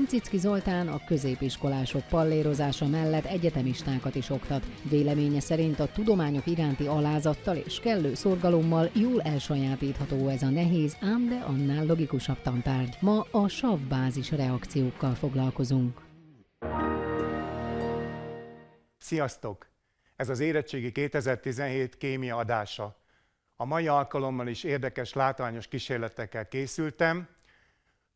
Fincicki Zoltán a középiskolások pallérozása mellett egyetemistákat is oktat. Véleménye szerint a tudományok iránti alázattal és kellő szorgalommal jól elsajátítható ez a nehéz, ám de annál logikusabb tantárgy. Ma a savbázis reakciókkal foglalkozunk. Sziasztok! Ez az érettségi 2017 kémia adása. A mai alkalommal is érdekes, látványos kísérletekkel készültem.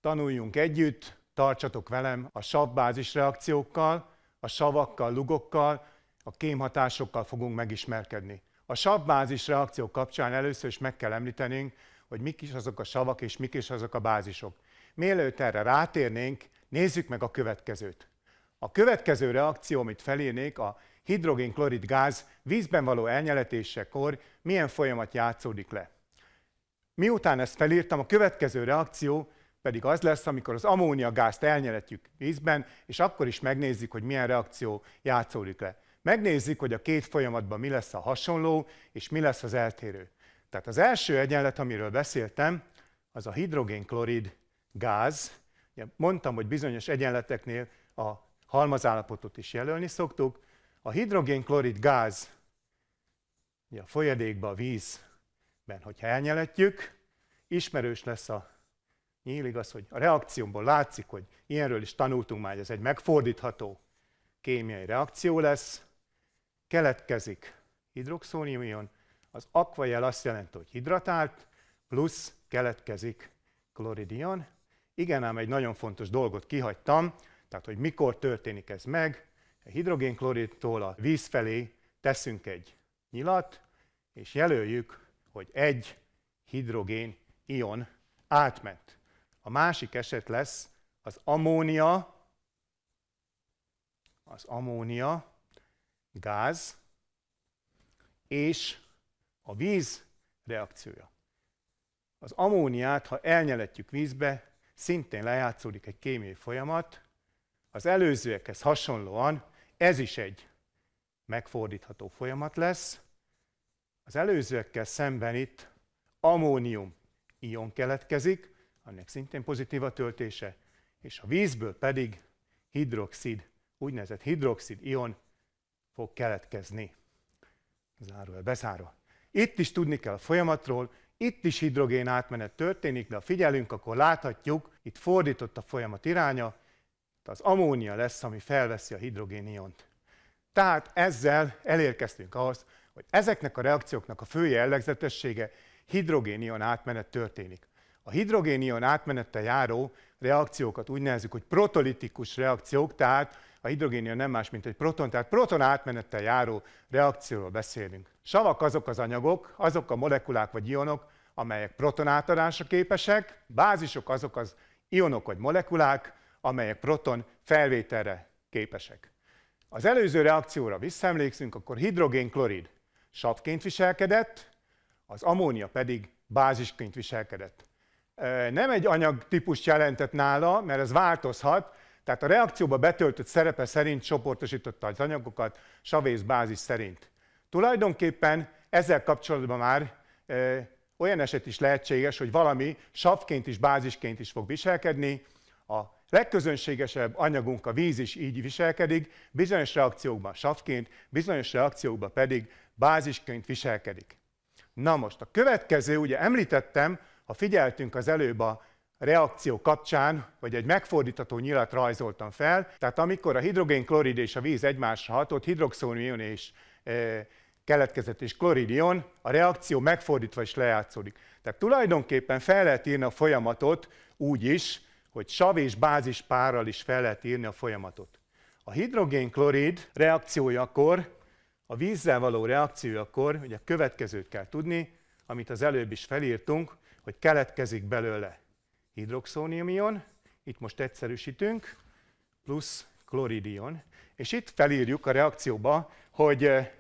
Tanuljunk együtt, tartsatok velem a savbázis reakciókkal, a savakkal, lugokkal, a kémhatásokkal fogunk megismerkedni. A savbázis reakciók kapcsán először is meg kell említenünk, hogy mik is azok a savak és mik is azok a bázisok. Mielőtt erre rátérnénk, nézzük meg a következőt. A következő reakció, amit felírnék, a hidrogénklorid gáz vízben való elnyeletésekor milyen folyamat játszódik le. Miután ezt felírtam, a következő reakció pedig az lesz, amikor az ammóniagázt elnyeletjük vízben, és akkor is megnézzük, hogy milyen reakció játszódik le. Megnézzük, hogy a két folyamatban mi lesz a hasonló, és mi lesz az eltérő. Tehát az első egyenlet, amiről beszéltem, az a hidrogénklorid gáz. Mondtam, hogy bizonyos egyenleteknél a halmazállapotot is jelölni szoktuk. A hidrogénklorid gáz a folyadékba, a vízben, hogyha elnyeletjük, ismerős lesz a nyílig az, hogy a reakciómból látszik, hogy ilyenről is tanultunk már, hogy ez egy megfordítható kémiai reakció lesz, keletkezik hidroxóniumion, az akvajel azt jelenti, hogy hidratált, plusz keletkezik kloridion. Igen, ám egy nagyon fontos dolgot kihagytam, tehát hogy mikor történik ez meg. A hidrogénkloridtól a víz felé teszünk egy nyilat, és jelöljük, hogy egy hidrogén ion átment. A másik eset lesz az ammónia, az ammónia gáz és a víz reakciója. Az ammóniát, ha elnyeletjük vízbe, szintén lejátszódik egy kémiai folyamat. Az előzőekhez hasonlóan ez is egy megfordítható folyamat lesz. Az előzőekkel szemben itt ammónium ion keletkezik, annak szintén pozitív a töltése, és a vízből pedig hidroxid, úgynevezett hidroxid ion fog keletkezni. Zárójel bezárva. Itt is tudni kell a folyamatról, itt is hidrogén átmenet történik, de ha figyelünk, akkor láthatjuk, itt fordított a folyamat iránya, az ammónia lesz, ami felveszi a hidrogén iont. Tehát ezzel elérkeztünk ahhoz, hogy ezeknek a reakcióknak a fő jellegzetessége hidrogén-ion átmenet történik. A hidrogénion átmenettel járó reakciókat úgy nevezzük, hogy protolitikus reakciók, tehát a hidrogénion nem más, mint egy proton, tehát proton átmenettel járó reakcióról beszélünk. Savak azok az anyagok, azok a molekulák vagy ionok, amelyek proton átadásra képesek, bázisok azok az ionok vagy molekulák, amelyek proton felvételre képesek. Az előző reakcióra visszaemlékszünk, akkor hidrogénklorid savként viselkedett, az ammónia pedig bázisként viselkedett nem egy anyagtípust jelentett nála, mert ez változhat, tehát a reakcióba betöltött szerepe szerint csoportosította az anyagokat savész bázis szerint. Tulajdonképpen ezzel kapcsolatban már e, olyan eset is lehetséges, hogy valami savként is, bázisként is fog viselkedni. A legközönségesebb anyagunk, a víz is így viselkedik, bizonyos reakciókban savként, bizonyos reakciókban pedig bázisként viselkedik. Na most a következő, ugye említettem, ha figyeltünk az előbb a reakció kapcsán, vagy egy megfordítható nyilat rajzoltam fel, tehát amikor a hidrogénklorid és a víz egymásra hatott, hidroxónion és e, keletkezett és kloridion, a reakció megfordítva is lejátszódik. Tehát tulajdonképpen fel lehet írni a folyamatot úgy is, hogy sav és bázis párral is fel lehet írni a folyamatot. A hidrogénklorid reakciójakor, a vízzel való reakciójakor, ugye a következőt kell tudni, amit az előbb is felírtunk, hogy keletkezik belőle hidroxóniumion, itt most egyszerűsítünk, plusz kloridion, és itt felírjuk a reakcióba, hogy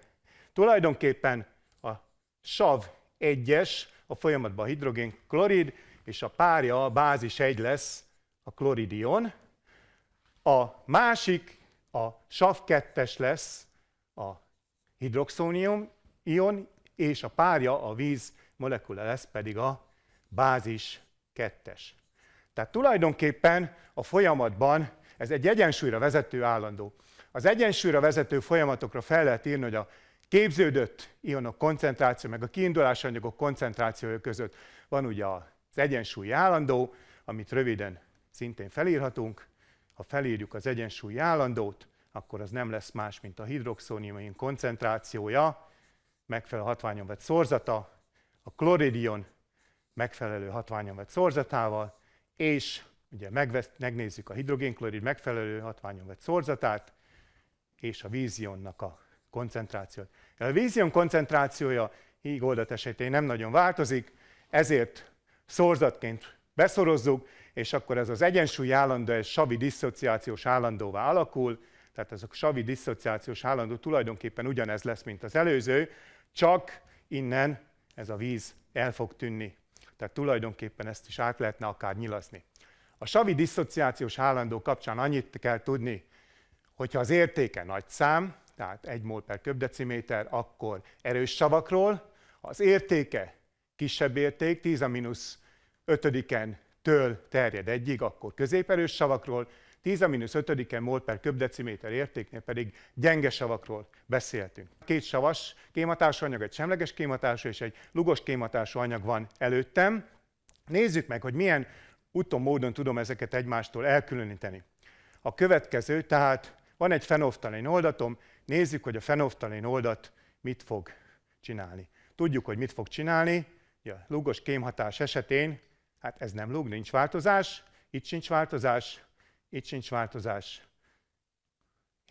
tulajdonképpen a sav 1-es, a folyamatban a hidrogén klorid, és a párja, a bázis 1 lesz a kloridion. A másik, a sav 2-es lesz a hidroxónium ion, és a párja, a víz molekula lesz pedig a bázis kettes. Tehát tulajdonképpen a folyamatban ez egy egyensúlyra vezető állandó. Az egyensúlyra vezető folyamatokra fel lehet írni, hogy a képződött ionok koncentráció, meg a kiindulási anyagok koncentrációja között van ugye az egyensúlyi állandó, amit röviden szintén felírhatunk. Ha felírjuk az egyensúlyi állandót, akkor az nem lesz más, mint a hidroxónium koncentrációja, megfelelő hatványon vett szorzata, a kloridion megfelelő hatványon vett szorzatával, és ugye megvesz, megnézzük a hidrogénklorid megfelelő hatványon vett szorzatát, és a vízionnak a koncentrációt. A vízion koncentrációja híg oldat esetén nem nagyon változik, ezért szorzatként beszorozzuk, és akkor ez az egyensúly állandó, ez savi diszociációs állandóvá alakul, tehát ez a savi diszociációs állandó tulajdonképpen ugyanez lesz, mint az előző, csak innen ez a víz el fog tűnni. Tehát tulajdonképpen ezt is át lehetne akár nyilazni. A savi diszociációs állandó kapcsán annyit kell tudni, hogyha az értéke nagy szám, tehát 1 mol per köbdeciméter, akkor erős savakról, az értéke kisebb érték, 10 a mínusz 5 től terjed egyig, akkor középerős savakról, 10 a mínusz 5 mol per köbdeciméter értéknél pedig gyenge savakról beszéltünk. Két savas kématású anyag, egy semleges kématású és egy lugos kématású anyag van előttem. Nézzük meg, hogy milyen úton, módon tudom ezeket egymástól elkülöníteni. A következő, tehát van egy fenoftalén oldatom, nézzük, hogy a fenoftalén oldat mit fog csinálni. Tudjuk, hogy mit fog csinálni, a lugos kémhatás esetén, hát ez nem lug, nincs változás, itt sincs változás, itt sincs változás.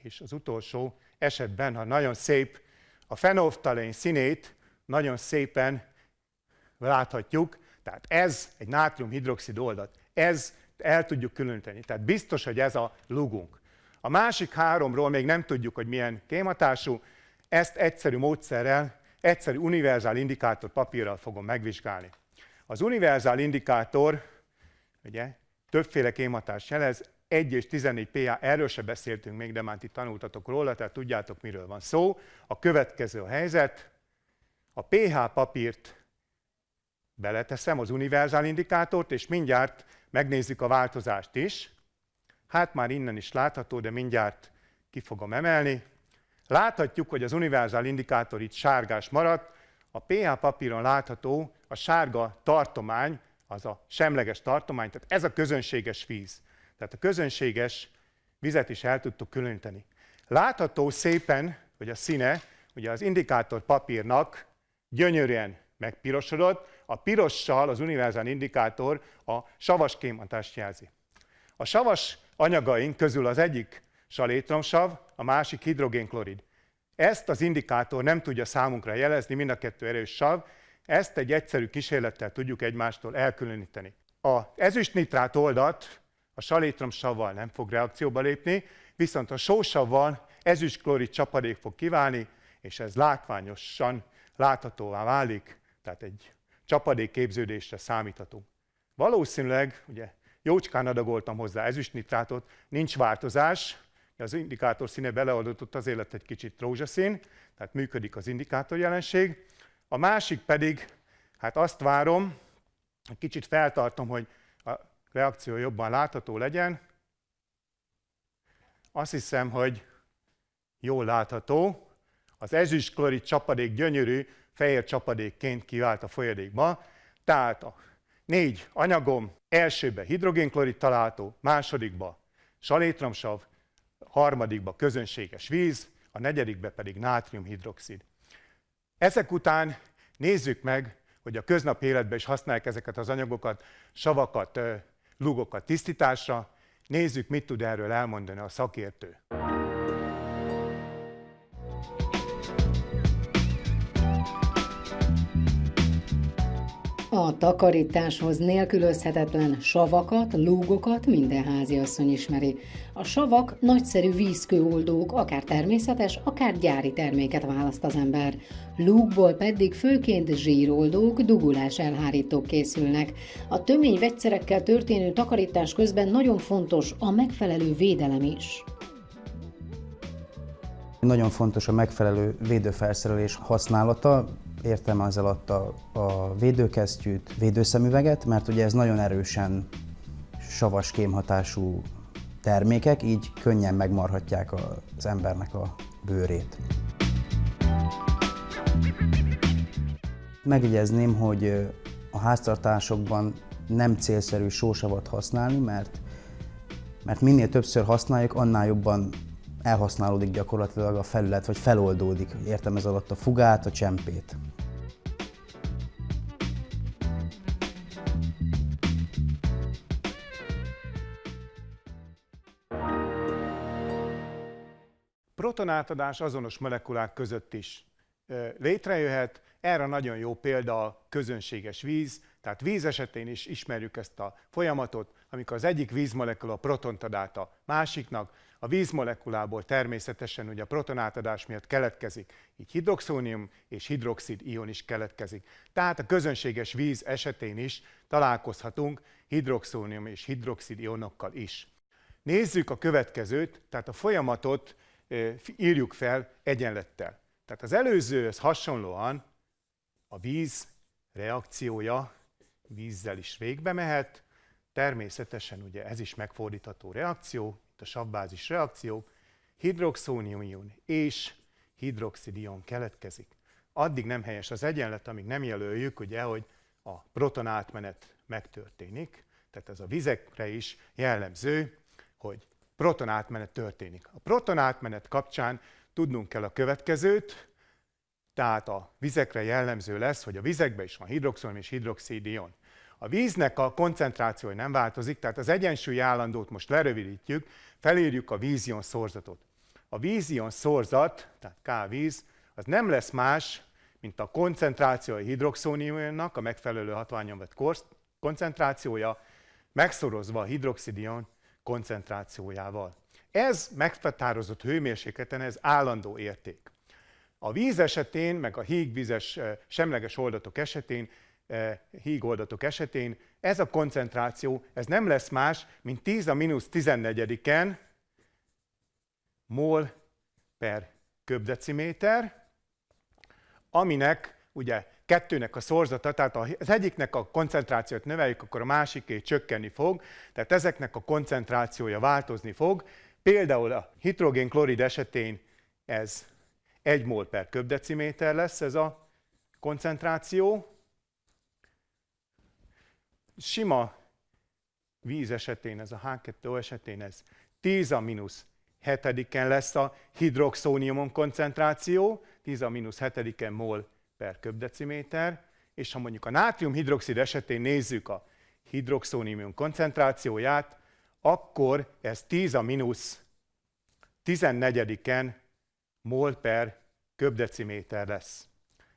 És az utolsó esetben, ha nagyon szép, a fenolftalén színét nagyon szépen láthatjuk, tehát ez egy nátriumhidroxid oldat. Ez el tudjuk különíteni. Tehát biztos, hogy ez a lugunk. A másik háromról még nem tudjuk, hogy milyen kématású. Ezt egyszerű módszerrel, egyszerű univerzál indikátor papírral fogom megvizsgálni. Az univerzál indikátor, ugye, többféle kématást jelez, 1 és 14 PA, erről se beszéltünk még, de már itt tanultatok róla, tehát tudjátok, miről van szó. A következő a helyzet, a pH papírt beleteszem, az univerzál indikátort, és mindjárt megnézzük a változást is. Hát már innen is látható, de mindjárt ki fogom emelni. Láthatjuk, hogy az univerzál indikátor itt sárgás maradt, a pH papíron látható a sárga tartomány, az a semleges tartomány, tehát ez a közönséges víz. Tehát a közönséges vizet is el tudtuk különíteni. Látható szépen, hogy a színe, ugye az indikátor papírnak gyönyörűen megpirosodott, a pirossal az univerzál indikátor a savas kémhatást jelzi. A savas anyagaink közül az egyik salétromsav, a másik hidrogénklorid. Ezt az indikátor nem tudja számunkra jelezni, mind a kettő erős sav, ezt egy egyszerű kísérlettel tudjuk egymástól elkülöníteni. A ezüstnitrát oldat a salétromsavval nem fog reakcióba lépni, viszont a sósavval ezüstklorid csapadék fog kiválni, és ez látványosan láthatóvá válik, tehát egy csapadék képződésre számíthatunk. Valószínűleg, ugye jócskán adagoltam hozzá ezüstnitrátot, nincs változás, az indikátor színe beleadott az élet egy kicsit rózsaszín, tehát működik az indikátor jelenség. A másik pedig, hát azt várom, kicsit feltartom, hogy reakció jobban látható legyen. Azt hiszem, hogy jól látható. Az ezüstklorid csapadék gyönyörű, fehér csapadékként kivált a folyadékba. Tehát a négy anyagom elsőbe hidrogénklorid található, másodikba salétromsav, harmadikba közönséges víz, a negyedikbe pedig nátriumhidroxid. Ezek után nézzük meg, hogy a köznapi életben is használják ezeket az anyagokat, savakat, lugokat tisztításra. Nézzük, mit tud erről elmondani a szakértő. A takarításhoz nélkülözhetetlen savakat, lúgokat minden háziasszony ismeri. A savak nagyszerű vízkőoldók, akár természetes, akár gyári terméket választ az ember. Lúgból pedig főként zsíroldók, dugulás elhárítók készülnek. A tömény vegyszerekkel történő takarítás közben nagyon fontos a megfelelő védelem is. Nagyon fontos a megfelelő védőfelszerelés használata, értem az alatt a, a védőkesztyűt, védőszemüveget, mert ugye ez nagyon erősen savas kémhatású termékek, így könnyen megmarhatják az embernek a bőrét. Megjegyezném, hogy a háztartásokban nem célszerű sósavat használni, mert, mert minél többször használjuk, annál jobban elhasználódik gyakorlatilag a felület, vagy feloldódik. Értem ez alatt a fugát, a csempét. Protonátadás azonos molekulák között is létrejöhet. Erre nagyon jó példa a közönséges víz, tehát víz esetén is ismerjük ezt a folyamatot, amikor az egyik vízmolekula protont ad át a másiknak, a vízmolekulából természetesen ugye a protonátadás miatt keletkezik, így hidroxónium és hidroxid ion is keletkezik. Tehát a közönséges víz esetén is találkozhatunk hidroxónium és hidroxid ionokkal is. Nézzük a következőt, tehát a folyamatot írjuk fel egyenlettel. Tehát az előzőhöz hasonlóan a víz reakciója vízzel is végbe mehet, természetesen ugye ez is megfordítható reakció, a savbázis reakció, hidroxónium és hidroxidion keletkezik. Addig nem helyes az egyenlet, amíg nem jelöljük, ugye, hogy a protonátmenet megtörténik, tehát ez a vizekre is jellemző, hogy protonátmenet történik. A protonátmenet kapcsán tudnunk kell a következőt, tehát a vizekre jellemző lesz, hogy a vizekben is van hidroxon és hidroxidion. A víznek a koncentrációja nem változik, tehát az egyensúly állandót most lerövidítjük, felírjuk a vízion szorzatot. A vízion szorzat, tehát K víz, az nem lesz más, mint a koncentráció a hidroxóniumnak, a megfelelő hatványon vett koncentrációja, megszorozva a hidroxidion koncentrációjával. Ez meghatározott hőmérsékleten, ez állandó érték. A víz esetén, meg a hígvizes semleges oldatok esetén, hígoldatok esetén ez a koncentráció, ez nem lesz más, mint 10 a mínusz 14-en mol per köbdeciméter, aminek ugye kettőnek a szorzata, tehát az egyiknek a koncentrációt növeljük, akkor a másiké csökkenni fog, tehát ezeknek a koncentrációja változni fog. Például a hidrogén-klorid esetén ez 1 mol per köbdeciméter lesz ez a koncentráció. Sima víz esetén, ez a H2O esetén ez 10 a mínusz hetediken lesz a hidroxóniumon koncentráció, 10 a mínusz hetediken mol per köbdeciméter, és ha mondjuk a nátriumhidroxid esetén nézzük a hidroxónium koncentrációját, akkor ez 10 a mínusz 14-en mol per köbdeciméter lesz.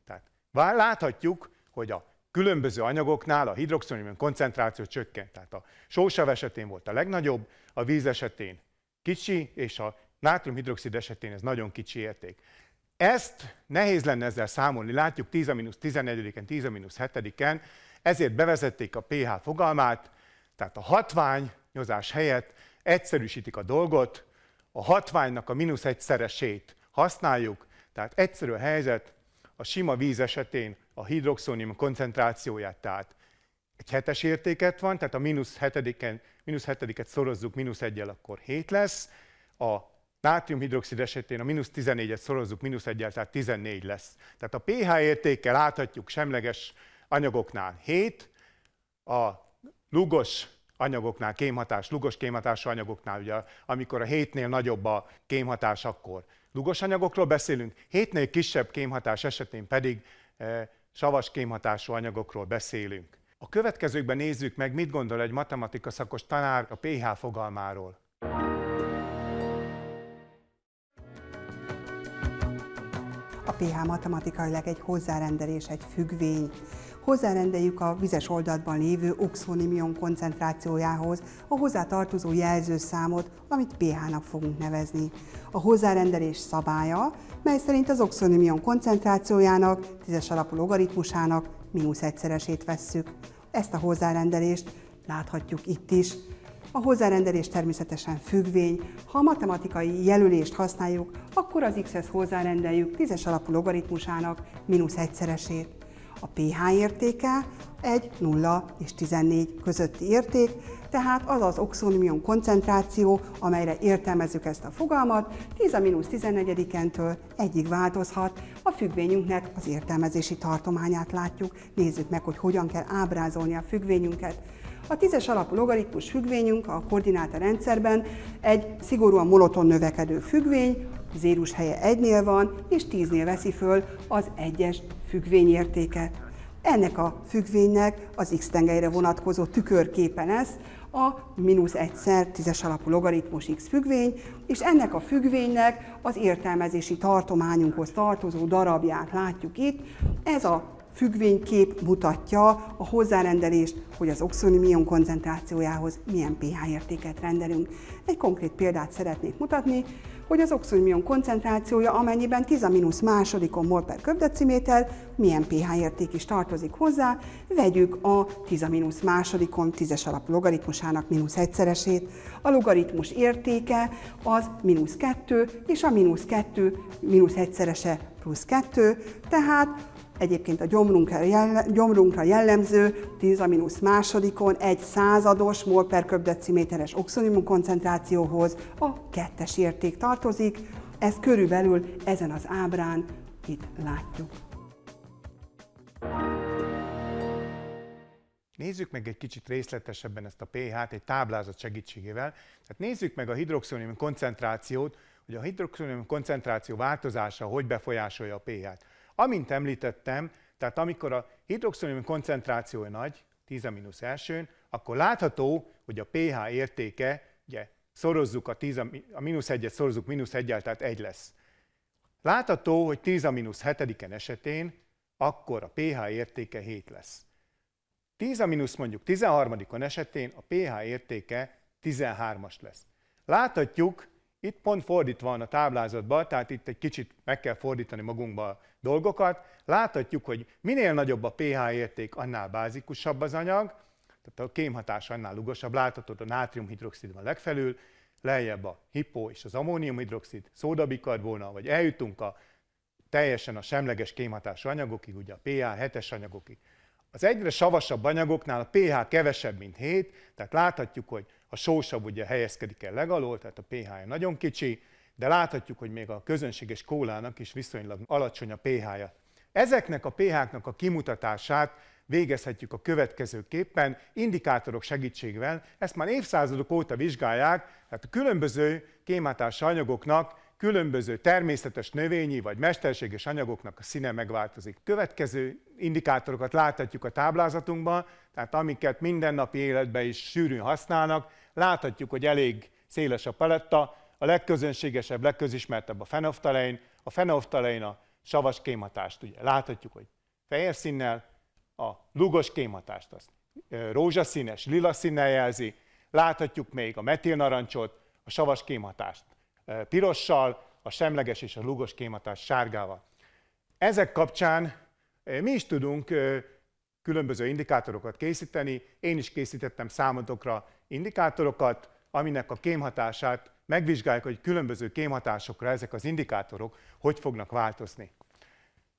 Tehát láthatjuk, hogy a különböző anyagoknál a hidroxónium koncentráció csökkent. Tehát a sósav esetén volt a legnagyobb, a víz esetén kicsi, és a nátriumhidroxid esetén ez nagyon kicsi érték. Ezt nehéz lenne ezzel számolni, látjuk 10 14-en, 10 7-en, ezért bevezették a pH fogalmát, tehát a hatványozás helyett egyszerűsítik a dolgot, a hatványnak a mínusz egyszeresét használjuk, tehát egyszerű a helyzet, a sima víz esetén a hidroxónium koncentrációját, tehát egy hetes értéket van, tehát a mínusz hetediken, mínusz hetediket szorozzuk mínusz egyel, akkor 7 lesz, a nátriumhidroxid esetén a mínusz 14-et szorozzuk mínusz 1 tehát 14 lesz. Tehát a pH értékkel láthatjuk semleges anyagoknál 7, a lugos anyagoknál, kémhatás, lugos kémhatású anyagoknál, ugye, amikor a 7-nél nagyobb a kémhatás, akkor lugos anyagokról beszélünk, 7-nél kisebb kémhatás esetén pedig e, savas kémhatású anyagokról beszélünk. A következőkben nézzük meg, mit gondol egy matematika szakos tanár a pH fogalmáról. A pH matematikailag egy hozzárendelés, egy függvény. Hozzárendeljük a vizes oldatban lévő oxonimion koncentrációjához a hozzá tartozó jelzőszámot, amit pH-nak fogunk nevezni. A hozzárendelés szabálya, mely szerint az oxonimion koncentrációjának, tízes alapú logaritmusának mínusz egyszeresét vesszük. Ezt a hozzárendelést láthatjuk itt is. A hozzárendelés természetesen függvény. Ha a matematikai jelölést használjuk, akkor az x-hez hozzárendeljük tízes alapú logaritmusának mínusz egyszeresét. A pH értéke egy 0 és 14 közötti érték, Tehát az az oxonimion koncentráció, amelyre értelmezzük ezt a fogalmat, 10 a mínusz 14-től egyig változhat. A függvényünknek az értelmezési tartományát látjuk. Nézzük meg, hogy hogyan kell ábrázolni a függvényünket. A tízes alapú logaritmus függvényünk a koordináta rendszerben egy szigorúan monoton növekedő függvény, zérus helye 1-nél van, és 10-nél veszi föl az egyes függvényértéket. Ennek a függvénynek az x tengelyre vonatkozó tükörképe lesz a mínusz egyszer tízes alapú logaritmus x függvény, és ennek a függvénynek az értelmezési tartományunkhoz tartozó darabját látjuk itt. Ez a függvénykép mutatja a hozzárendelést, hogy az oxonimion koncentrációjához milyen pH értéket rendelünk. Egy konkrét példát szeretnék mutatni, hogy az oxonimion koncentrációja, amennyiben 10 a mínusz másodikon mol per köbdeciméter, milyen pH érték is tartozik hozzá, vegyük a 10 a mínusz másodikon tízes alapú logaritmusának mínusz egyszeresét. A logaritmus értéke az mínusz 2, és a mínusz 2 mínusz egyszerese plusz 2, tehát Egyébként a gyomrunkra, jelle, gyomrunkra jellemző 10 a mínusz másodikon egy százados mol per köbdeciméteres oxonimum koncentrációhoz a kettes érték tartozik. Ez körülbelül ezen az ábrán itt látjuk. Nézzük meg egy kicsit részletesebben ezt a pH-t egy táblázat segítségével. Tehát nézzük meg a hidroxonium koncentrációt, hogy a hidroxonium koncentráció változása hogy befolyásolja a pH-t. Amint említettem, tehát amikor a hidroxonium koncentrációja nagy, 10 a mínusz elsőn, akkor látható, hogy a pH értéke, ugye szorozzuk a, 10 a, mínusz 1-et, szorozzuk mínusz 1 tehát 1 lesz. Látható, hogy 10 a mínusz 7 esetén akkor a pH értéke 7 lesz. 10 a mínusz mondjuk 13 esetén a pH értéke 13-as lesz. Láthatjuk, itt pont fordítva van a táblázatban, tehát itt egy kicsit meg kell fordítani magunkba a dolgokat. Láthatjuk, hogy minél nagyobb a pH érték, annál bázikusabb az anyag, tehát a kémhatás annál lugosabb. Láthatod, a nátriumhidroxid van legfelül, lejjebb a hipó és az ammóniumhidroxid, szódabikarbóna, vagy eljutunk a teljesen a semleges kémhatású anyagokig, ugye a pH 7-es anyagokig. Az egyre savasabb anyagoknál a pH kevesebb, mint 7, tehát láthatjuk, hogy a sósabb ugye helyezkedik el legalól, tehát a pH-ja nagyon kicsi, de láthatjuk, hogy még a közönséges kólának is viszonylag alacsony a pH-ja. Ezeknek a pH-knak a kimutatását végezhetjük a következőképpen, indikátorok segítségével. Ezt már évszázadok óta vizsgálják, tehát a különböző kémátás anyagoknak különböző természetes növényi vagy mesterséges anyagoknak a színe megváltozik. Következő indikátorokat láthatjuk a táblázatunkban, tehát amiket mindennapi életben is sűrűn használnak, láthatjuk, hogy elég széles a paletta, a legközönségesebb, legközismertebb a fenoftalein, a fenoftalein a savas kémhatást, ugye. Láthatjuk, hogy fehér színnel, a lugos kémhatást azt rózsaszínes, lila színnel jelzi, láthatjuk még a metilnarancsot, a savas kémhatást pirossal, a semleges és a lugos kématás sárgával. Ezek kapcsán mi is tudunk különböző indikátorokat készíteni. Én is készítettem számotokra indikátorokat, aminek a kémhatását megvizsgáljuk, hogy különböző kémhatásokra ezek az indikátorok hogy fognak változni.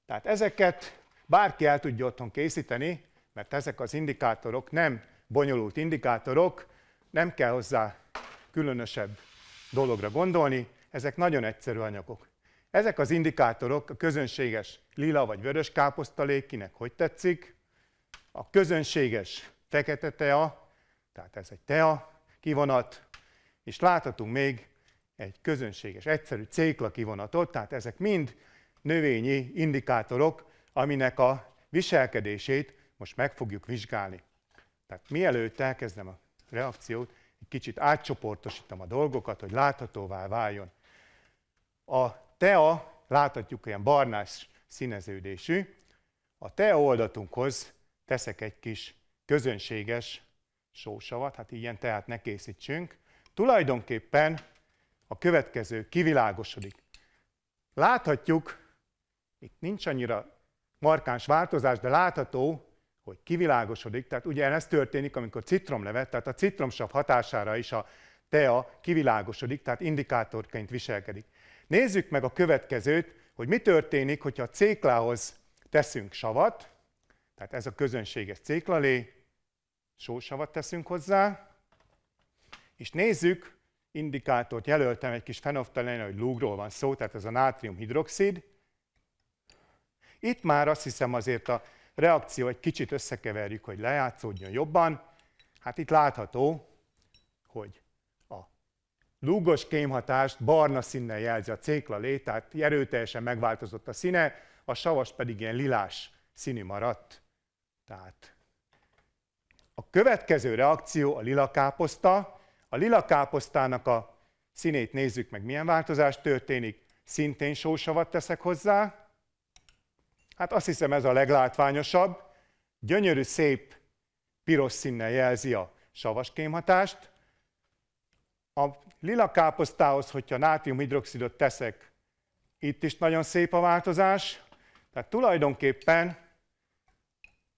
Tehát ezeket bárki el tudja otthon készíteni, mert ezek az indikátorok nem bonyolult indikátorok, nem kell hozzá különösebb dologra gondolni, ezek nagyon egyszerű anyagok. Ezek az indikátorok a közönséges lila vagy vörös káposztalék, kinek hogy tetszik, a közönséges fekete tea, tehát ez egy tea kivonat, és láthatunk még egy közönséges, egyszerű cékla kivonatot, tehát ezek mind növényi indikátorok, aminek a viselkedését most meg fogjuk vizsgálni. Tehát mielőtt elkezdem a reakciót, egy kicsit átcsoportosítom a dolgokat, hogy láthatóvá váljon. A tea, láthatjuk ilyen barnás színeződésű, a tea oldatunkhoz teszek egy kis közönséges sósavat, hát ilyen teát ne készítsünk. Tulajdonképpen a következő kivilágosodik. Láthatjuk, itt nincs annyira markáns változás, de látható, hogy kivilágosodik. Tehát ugye ez történik, amikor citromlevet, tehát a citromsav hatására is a tea kivilágosodik, tehát indikátorként viselkedik. Nézzük meg a következőt, hogy mi történik, hogyha a céklához teszünk savat, tehát ez a közönséges céklalé, sósavat teszünk hozzá, És nézzük, indikátort jelöltem egy kis fenoftalén, hogy lúgról van szó, tehát ez a nátriumhidroxid. Itt már azt hiszem azért a reakció egy kicsit összekeverjük, hogy lejátszódjon jobban. Hát itt látható, hogy a lúgos kémhatást barna színnel jelzi a céklalé, tehát erőteljesen megváltozott a színe, a savas pedig ilyen lilás színű maradt. Tehát a következő reakció a lila káposzta. A lila káposztának a színét nézzük meg, milyen változás történik. Szintén sósavat teszek hozzá. Hát azt hiszem ez a leglátványosabb. Gyönyörű, szép piros színnel jelzi a savas kémhatást. A lila káposztához, hogyha nátriumhidroxidot teszek, itt is nagyon szép a változás. Tehát tulajdonképpen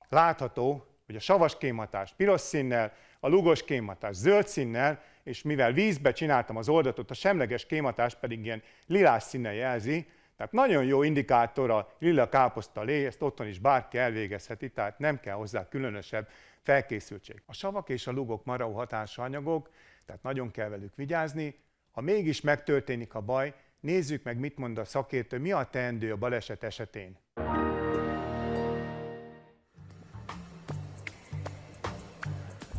látható, hogy a savas kémhatás piros színnel, a lugos kémhatás zöld színnel, és mivel vízbe csináltam az oldatot, a semleges kémhatás pedig ilyen lilás színnel jelzi, tehát nagyon jó indikátor a lila káposzta lé, ezt otthon is bárki elvégezheti, tehát nem kell hozzá különösebb felkészültség. A savak és a lugok marau hatású anyagok, tehát nagyon kell velük vigyázni. Ha mégis megtörténik a baj, nézzük meg, mit mond a szakértő, mi a teendő a baleset esetén.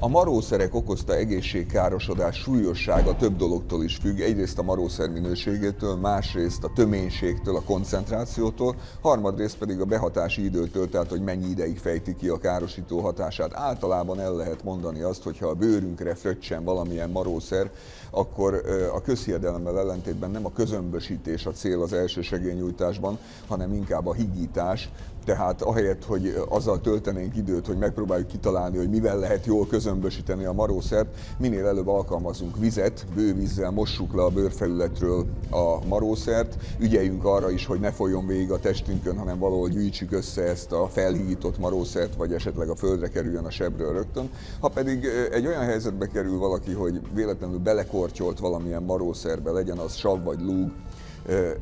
A marószerek okozta egészségkárosodás súlyossága több dologtól is függ. Egyrészt a marószer minőségétől, másrészt a töménységtől, a koncentrációtól, harmadrészt pedig a behatási időtől, tehát hogy mennyi ideig fejti ki a károsító hatását. Általában el lehet mondani azt, hogy ha a bőrünkre fröccsen valamilyen marószer, akkor a közhiedelemmel ellentétben nem a közömbösítés a cél az első segélynyújtásban, hanem inkább a higítás, tehát ahelyett, hogy azzal töltenénk időt, hogy megpróbáljuk kitalálni, hogy mivel lehet jól közömbösíteni a marószert, minél előbb alkalmazunk vizet, bővízzel mossuk le a bőrfelületről a marószert, ügyeljünk arra is, hogy ne folyjon végig a testünkön, hanem valahol gyűjtsük össze ezt a felhígított marószert, vagy esetleg a földre kerüljön a sebről rögtön. Ha pedig egy olyan helyzetbe kerül valaki, hogy véletlenül belekortyolt valamilyen marószerbe, legyen az sav vagy lúg,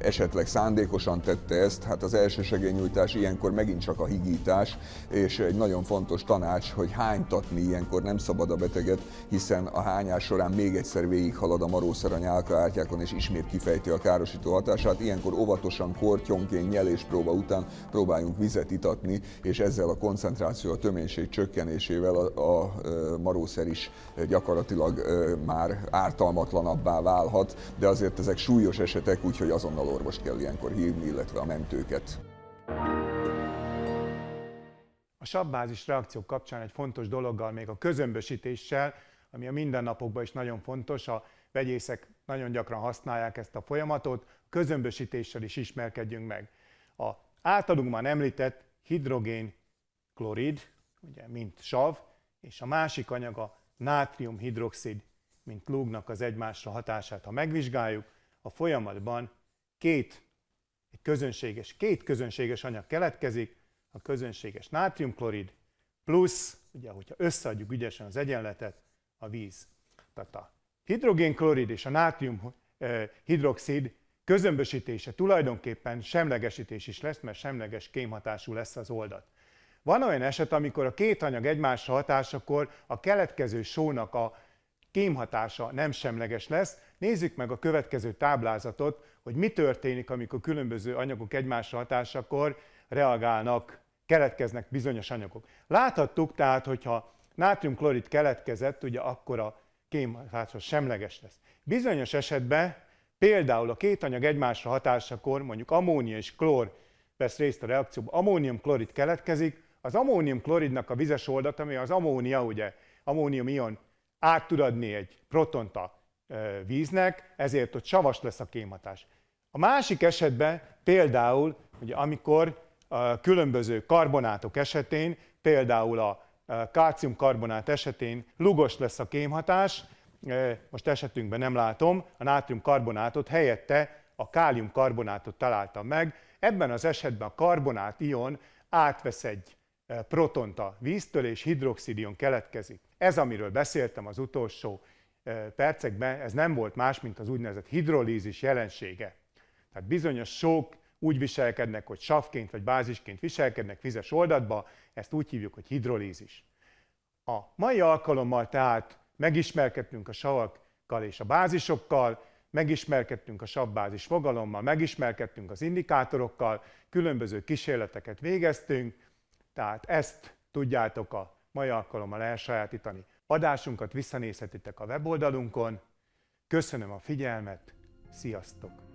esetleg szándékosan tette ezt, hát az első segélynyújtás ilyenkor megint csak a higítás, és egy nagyon fontos tanács, hogy hánytatni ilyenkor nem szabad a beteget, hiszen a hányás során még egyszer végighalad a marószer a nyálkaártyákon, és ismét kifejti a károsító hatását. Ilyenkor óvatosan, kortyonként, nyeléspróba után próbáljunk vizet itatni, és ezzel a koncentráció, a töménység csökkenésével a, a marószer is gyakorlatilag már ártalmatlanabbá válhat, de azért ezek súlyos esetek, úgyhogy hogy azonnal orvost kell ilyenkor hívni, illetve a mentőket. A sabbázis reakciók kapcsán egy fontos dologgal, még a közömbösítéssel, ami a mindennapokban is nagyon fontos, a vegyészek nagyon gyakran használják ezt a folyamatot, közömbösítéssel is ismerkedjünk meg. A általunk már említett hidrogén klorid, ugye, mint sav, és a másik anyag a nátriumhidroxid, mint lúgnak az egymásra hatását, ha megvizsgáljuk, a folyamatban két, egy közönséges, két közönséges anyag keletkezik, a közönséges nátriumklorid plusz, ugye, hogyha összeadjuk ügyesen az egyenletet, a víz. Tehát a hidrogénklorid és a nátrium hidroxid közömbösítése tulajdonképpen semlegesítés is lesz, mert semleges kémhatású lesz az oldat. Van olyan eset, amikor a két anyag egymásra hatásakor a keletkező sónak a kémhatása nem semleges lesz. Nézzük meg a következő táblázatot, hogy mi történik, amikor különböző anyagok egymásra hatásakor reagálnak, keletkeznek bizonyos anyagok. Láthattuk tehát, hogyha nátriumklorid keletkezett, ugye akkor a kémhatása semleges lesz. Bizonyos esetben például a két anyag egymásra hatásakor, mondjuk ammónia és klór vesz részt a reakcióban, ammóniumklorid keletkezik, az ammóniumkloridnak a vizes oldat, ami az ammónia, ugye, ammónium ion át tud adni egy protont a víznek, ezért ott savas lesz a kémhatás. A másik esetben például, ugye, amikor a különböző karbonátok esetén, például a kálciumkarbonát esetén lugos lesz a kémhatás, most esetünkben nem látom, a nátriumkarbonátot helyette a káliumkarbonátot találtam meg. Ebben az esetben a karbonát ion átvesz egy protont a víztől, és hidroxidion keletkezik. Ez, amiről beszéltem az utolsó percekben, ez nem volt más, mint az úgynevezett hidrolízis jelensége. Tehát bizonyos sók úgy viselkednek, hogy savként vagy bázisként viselkednek vizes oldatba, ezt úgy hívjuk, hogy hidrolízis. A mai alkalommal tehát megismerkedtünk a savak és a bázisokkal, megismerkedtünk a sabbázis fogalommal, megismerkedtünk az indikátorokkal, különböző kísérleteket végeztünk, tehát ezt tudjátok a mai alkalommal elsajátítani. Adásunkat visszanézhetitek a weboldalunkon. Köszönöm a figyelmet, sziasztok!